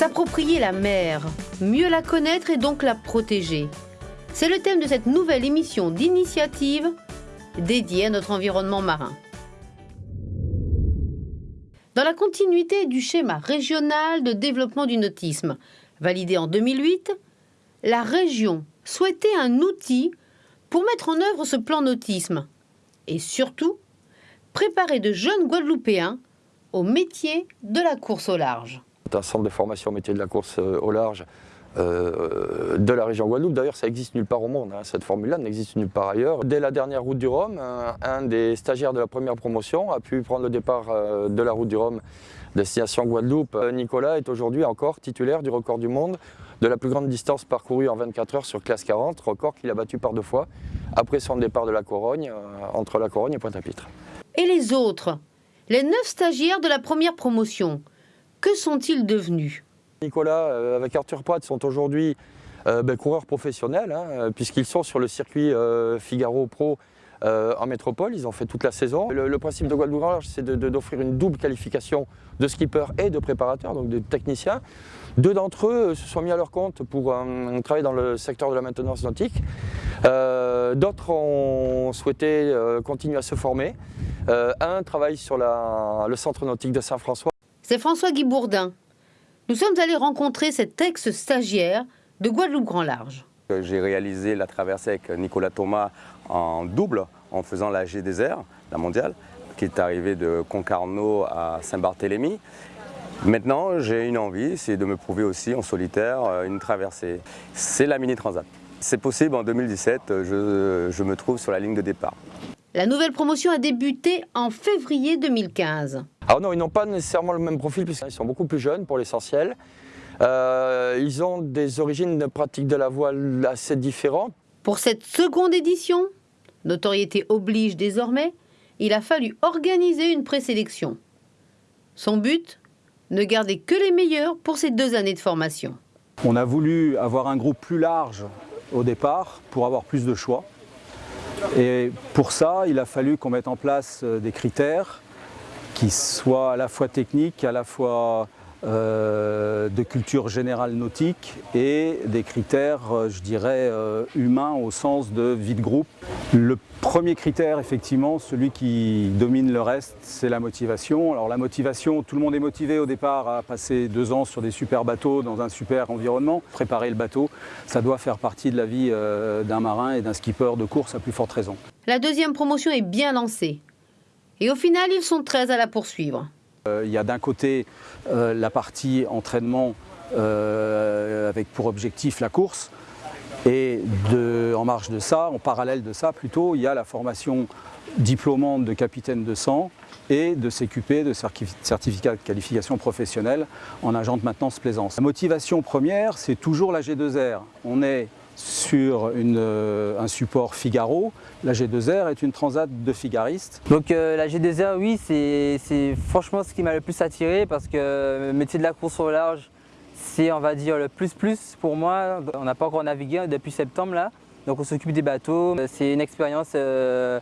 S'approprier la mer, mieux la connaître et donc la protéger. C'est le thème de cette nouvelle émission d'initiative dédiée à notre environnement marin. Dans la continuité du schéma régional de développement du nautisme, validé en 2008, la région souhaitait un outil pour mettre en œuvre ce plan nautisme et surtout préparer de jeunes Guadeloupéens au métier de la course au large. Un centre de formation métier de la course euh, au large euh, de la région Guadeloupe. D'ailleurs, ça existe nulle part au monde, hein. cette formule-là n'existe nulle part ailleurs. Dès la dernière route du Rhum, un, des stagiaires de la première promotion a pu prendre le départ euh, de la route du Rhum destination Guadeloupe. Nicolas est aujourd'hui encore titulaire du record du monde de la plus grande distance parcourue en 24 heures sur classe 40, record qu'il a battu par deux fois après son départ de la Corogne, entre la Corogne et Pointe-à-Pitre. Et les autres? Les neuf stagiaires de la première promotion, que sont-ils devenus? Nicolas, euh, avec Arthur Poit, sont aujourd'hui euh, ben, coureurs professionnels, hein, puisqu'ils sont sur le circuit euh, Figaro Pro en métropole, ils ont fait toute la saison. Le, principe de Guadeloupe, c'est d'offrir une double qualification de skipper et de préparateur, donc de technicien. Deux d'entre eux se sont mis à leur compte pour travailler dans le secteur de la maintenance nautique. D'autres ont souhaité continuer à se former. un travaille sur le centre nautique de Saint-François. C'est François Guy Bourdin, nous sommes allés rencontrer cet ex-stagiaire de Guadeloupe Grand Large. J'ai réalisé la traversée avec Nicolas Thomas en double, en faisant la GDR, la mondiale, qui est arrivée de Concarneau à Saint-Barthélemy. Maintenant, j'ai une envie, c'est de me prouver aussi en solitaire euh, une traversée. C'est la Mini Transat. C'est possible, en 2017, je, je me trouve sur la ligne de départ. La nouvelle promotion a débuté en février 2015. Alors non, ils n'ont pas nécessairement le même profil puisqu'ils sont beaucoup plus jeunes pour l'essentiel. Euh, ils ont des origines de pratique de la voile assez différentes. Pour cette seconde édition, notoriété oblige désormais, il a fallu organiser une présélection. Son but Ne garder que les meilleurs pour ces deux années de formation. On a voulu avoir un groupe plus large au départ pour avoir plus de choix. Et pour ça, il a fallu qu'on mette en place euh, des critères qui soient à la fois techniques, à la fois euh, de culture générale nautique et des critères, euh, je dirais, humains au sens de vie de groupe. Le premier critère, effectivement, celui qui domine le reste, c'est la motivation. Alors la motivation, tout le monde est motivé au départ à passer deux ans sur des super bateaux dans un super environnement. Préparer le bateau, ça doit faire partie de la vie euh, d'un marin et d'un skipper de course à plus forte raison. La deuxième promotion est bien lancée. Et au final, ils sont 13 à la poursuivre. Euh, il y a d'un côté euh, la partie entraînement avec pour objectif la course, et en marge de ça, en parallèle de ça plutôt, il y a la formation diplômante de capitaine de sang et de CQP, de certificat de qualification professionnelle en agent de maintenance plaisance. La motivation première, c'est toujours la G2R. On est sur euh, un support Figaro. La G2R est une transat de figaristes. Donc euh, la G2R, oui, c'est franchement ce qui m'a le plus attiré parce que le métier de la course au large, c'est, on va dire, le plus-plus pour moi. On n'a pas encore navigué depuis septembre là, donc on s'occupe des bateaux. C'est une expérience euh,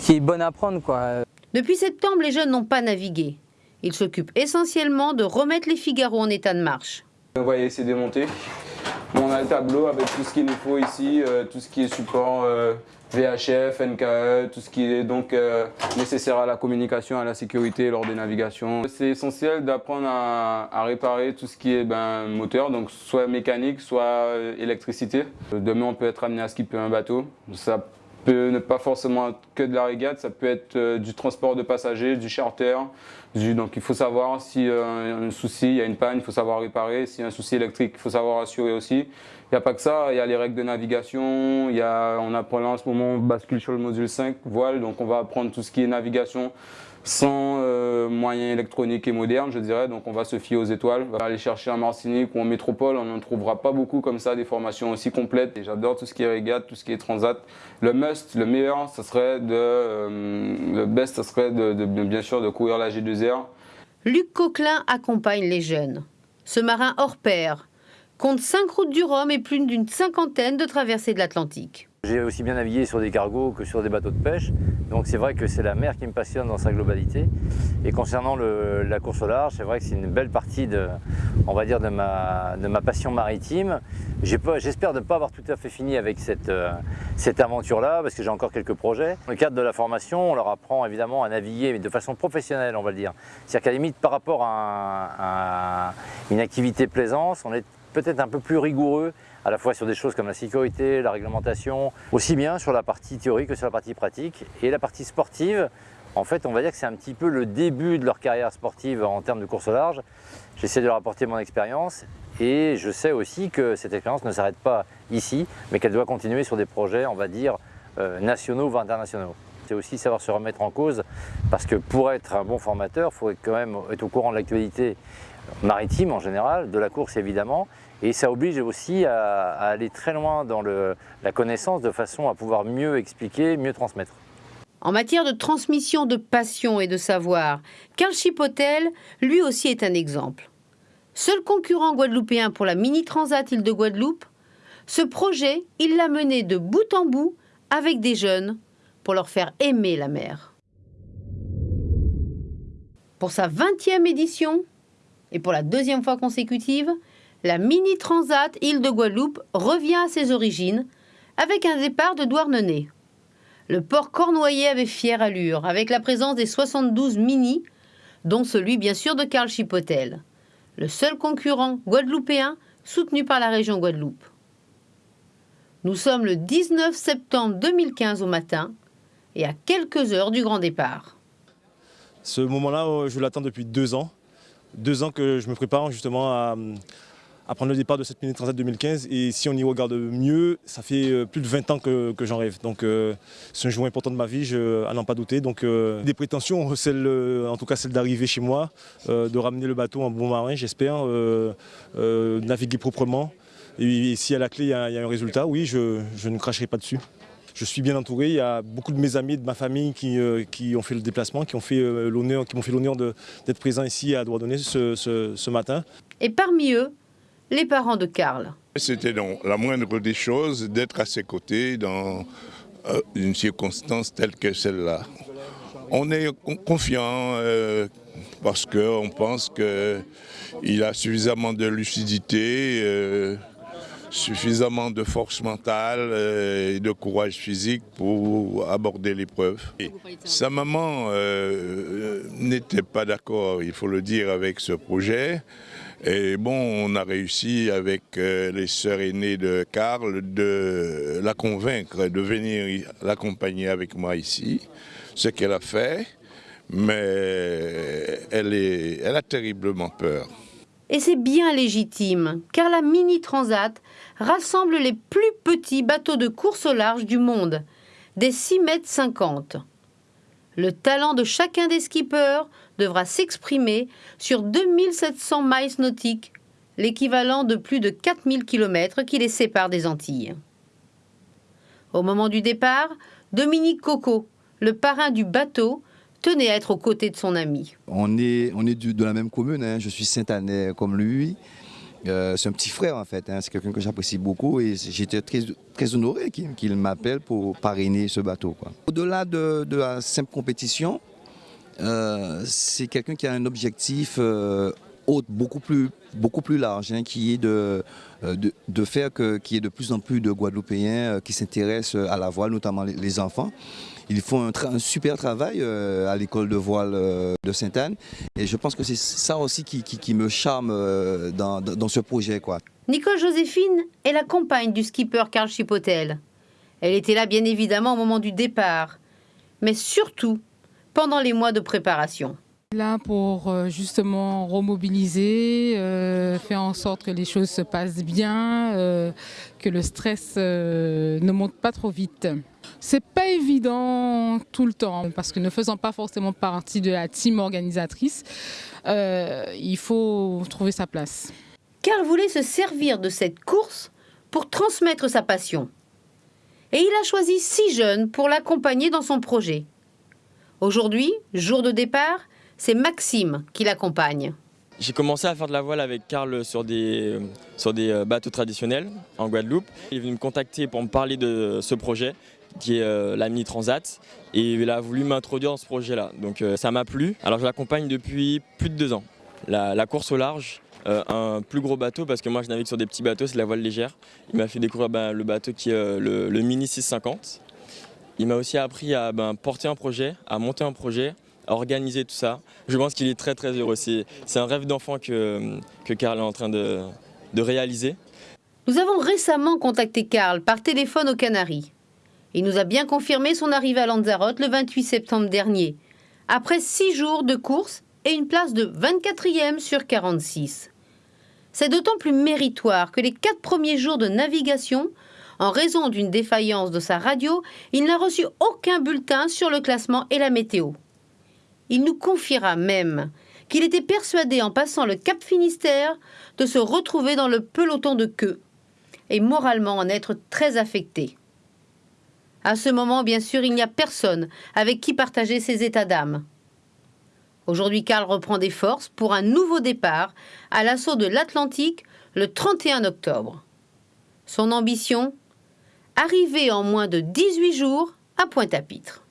qui est bonne à prendre. Quoi. Depuis septembre, les jeunes n'ont pas navigué. Ils s'occupent essentiellement de remettre les Figaro en état de marche. On va essayer de démonter. On a le tableau avec tout ce qu'il nous faut ici, euh, tout ce qui est support euh, VHF, NKE, tout ce qui est donc euh, nécessaire à la communication, à la sécurité lors des navigations. C'est essentiel d'apprendre à, réparer tout ce qui est ben, moteur, donc soit mécanique, soit électricité. Demain, on peut être amené à skipper un bateau. Peut ne pas forcément que de la régate, ça peut être du transport de passagers, du charter, donc il faut savoir si y a un souci, il y a une panne, il faut savoir réparer. S'il y a un souci électrique, il faut savoir assurer aussi. Il n'y a pas que ça, il y a les règles de navigation, il y a, on apprend là en ce moment, on bascule sur le module 5, voile, donc on va apprendre tout ce qui est navigation sans euh, moyens électroniques et modernes, je dirais. Donc on va se fier aux étoiles. On va aller chercher en Martinique ou en métropole, on n'en trouvera pas beaucoup comme ça, des formations aussi complètes. J'adore tout ce qui est régate, tout ce qui est transat. Le must, le meilleur, ça serait de, euh, le best, ça serait de, bien sûr de courir la G2R. Luc Coquelin accompagne les jeunes. Ce marin hors pair compte 5 routes du Rhum et plus d'une cinquantaine de traversées de l'Atlantique. J'ai aussi bien navigué sur des cargos que sur des bateaux de pêche, donc c'est vrai que c'est la mer qui me passionne dans sa globalité. Et concernant la course au large, c'est vrai que c'est une belle partie de, on va dire, de ma, de ma passion maritime. J'espère ne pas avoir tout à fait fini avec cette, euh, cette aventure-là, parce que j'ai encore quelques projets. Dans le cadre de la formation, on leur apprend évidemment à naviguer, mais de façon professionnelle, on va le dire. C'est-à-dire qu'à limite, par rapport à, à une activité plaisance, on est peut-être un peu plus rigoureux à la fois sur des choses comme la sécurité, la réglementation, aussi bien sur la partie théorique que sur la partie pratique. Et la partie sportive, en fait, on va dire que c'est un petit peu le début de leur carrière sportive en termes de course au large. J'essaie de leur apporter mon expérience et je sais aussi que cette expérience ne s'arrête pas ici, mais qu'elle doit continuer sur des projets, on va dire, euh, nationaux ou internationaux. C'est aussi savoir se remettre en cause, parce que pour être un bon formateur, il faut quand même être au courant de l'actualité maritime en général, de la course évidemment, et ça oblige aussi à, aller très loin dans la connaissance de façon à pouvoir mieux expliquer, mieux transmettre. En matière de transmission de passion et de savoir, Karl Chipotel, lui aussi, est un exemple. Seul concurrent guadeloupéen pour la Mini Transat Île de Guadeloupe, ce projet, il l'a mené de bout en bout avec des jeunes pour leur faire aimer la mer. Pour sa 20e édition, et pour la deuxième fois consécutive, la Mini Transat Île de Guadeloupe revient à ses origines avec un départ de Douarnenez. Le port cornoyer avait fière allure avec la présence des 72 Mini, dont celui bien sûr de Karl Chipotel, le seul concurrent guadeloupéen soutenu par la région Guadeloupe. Nous sommes le 19 septembre 2015 au matin et à quelques heures du grand départ. Ce moment-là, euh, je l'attends depuis deux ans. Deux ans que je me prépare justement à, prendre le départ de cette Mini Transat 2015. Et si on y regarde mieux, ça fait euh, plus de 20 ans que, j'en rêve. Donc euh, c'est un jour important de ma vie, à n'en pas douter. Donc des prétentions, celle, en tout cas celle d'arriver chez moi, de ramener le bateau en bon marin, j'espère, naviguer proprement. Et, si à la clé il y, a, un résultat, oui, je, ne cracherai pas dessus. Je suis bien entouré, il y a beaucoup de mes amis, de ma famille qui, qui ont fait le déplacement, qui ont fait l'honneur, qui m'ont fait l'honneur d'être présent ici à Douarnenez ce, ce, ce matin. Et parmi eux, les parents de Karl. C'était donc la moindre des choses d'être à ses côtés dans euh, une circonstance telle que celle-là. On est confiant euh, parce qu'on pense qu'il a suffisamment de lucidité, euh, suffisamment de force mentale et de courage physique pour aborder l'épreuve. Sa maman n'était pas d'accord, il faut le dire, avec ce projet. Et bon, on a réussi avec euh, les sœurs aînées de Karl de la convaincre de venir l'accompagner avec moi ici, ce qu'elle a fait, mais elle a terriblement peur. Et c'est bien légitime, car la Mini Transat rassemble les plus petits bateaux de course au large du monde, des 6 mètres 50. Le talent de chacun des skippers devra s'exprimer sur 2700 miles nautiques, l'équivalent de plus de 4000 km qui les séparent des Antilles. Au moment du départ, Dominique Coco, le parrain du bateau, tenait à être aux côtés de son ami. On est, on est de la même commune, hein. je suis Saint-Annais comme lui. Euh, c'est un petit frère en fait, hein. c'est quelqu'un que j'apprécie beaucoup et j'étais très, très honoré qu'il m'appelle pour parrainer ce bateau. Au-delà de, la simple compétition, euh, c'est quelqu'un qui a un objectif euh, beaucoup plus, beaucoup plus large, hein, qui est de, euh, de, faire qu'il y ait de plus en plus de Guadeloupéens qui s'intéressent à la voile, notamment les, enfants. Ils font un, super travail à l'école de voile de Sainte-Anne et je pense que c'est ça aussi qui, me charme dans, dans, ce projet. Quoi. Nicole Joséphine est la compagne du skipper Karl Chipotel. Elle était là bien évidemment au moment du départ, mais surtout pendant les mois de préparation. Là pour euh, justement remobiliser, euh, faire en sorte que les choses se passent bien, euh, que le stress ne monte pas trop vite. C'est pas évident tout le temps parce que ne faisant pas forcément partie de la team organisatrice, il faut trouver sa place. Karl voulait se servir de cette course pour transmettre sa passion. Et il a choisi six jeunes pour l'accompagner dans son projet. Aujourd'hui, jour de départ, c'est Maxime qui l'accompagne. J'ai commencé à faire de la voile avec Karl sur des, sur des bateaux traditionnels en Guadeloupe. Il est venu me contacter pour me parler de ce projet qui est la Mini Transat et il a voulu m'introduire dans ce projet-là. Donc ça m'a plu. Alors je l'accompagne depuis plus de deux ans. La, course au large, un plus gros bateau parce que moi je navigue sur des petits bateaux, c'est la voile légère. Il m'a fait découvrir ben, le bateau qui est le, le Mini 650. Il m'a aussi appris à ben, porter un projet, à monter un projet, organiser tout ça. Je pense qu'il est très très heureux. C'est un rêve d'enfant que, que Karl est en train de, de réaliser. Nous avons récemment contacté Karl par téléphone aux Canaries. Il nous a bien confirmé son arrivée à Lanzarote le 28 septembre dernier, après six jours de course et une place de 24e sur 46. C'est d'autant plus méritoire que les quatre premiers jours de navigation en raison d'une défaillance de sa radio, il n'a reçu aucun bulletin sur le classement et la météo. Il nous confiera même qu'il était persuadé en passant le Cap Finistère de se retrouver dans le peloton de queue et moralement en être très affecté. À ce moment, bien sûr, il n'y a personne avec qui partager ses états d'âme. Aujourd'hui, Karl reprend des forces pour un nouveau départ à l'assaut de l'Atlantique le 31 octobre. Son ambition Arrivé en moins de 18 jours à Pointe-à-Pitre.